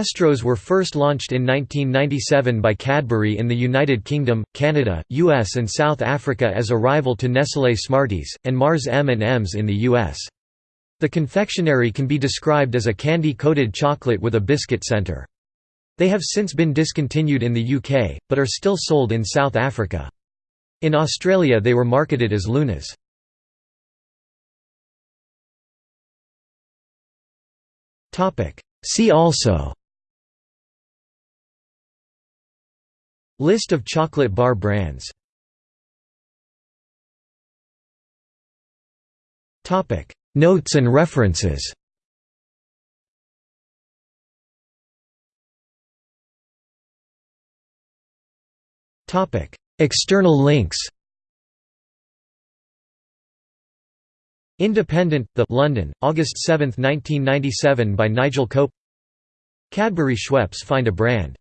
Astros were first launched in 1997 by Cadbury in the United Kingdom, Canada, US and South Africa as a rival to Nestlé Smarties, and Mars M&Ms in the US. The confectionery can be described as a candy-coated chocolate with a biscuit center. They have since been discontinued in the UK, but are still sold in South Africa. In Australia they were marketed as Lunas. See also List of chocolate bar brands. Notes and references. External links. Independent, The London, August 7, 1997 by Nigel Cope. Cadbury Schweppes find a brand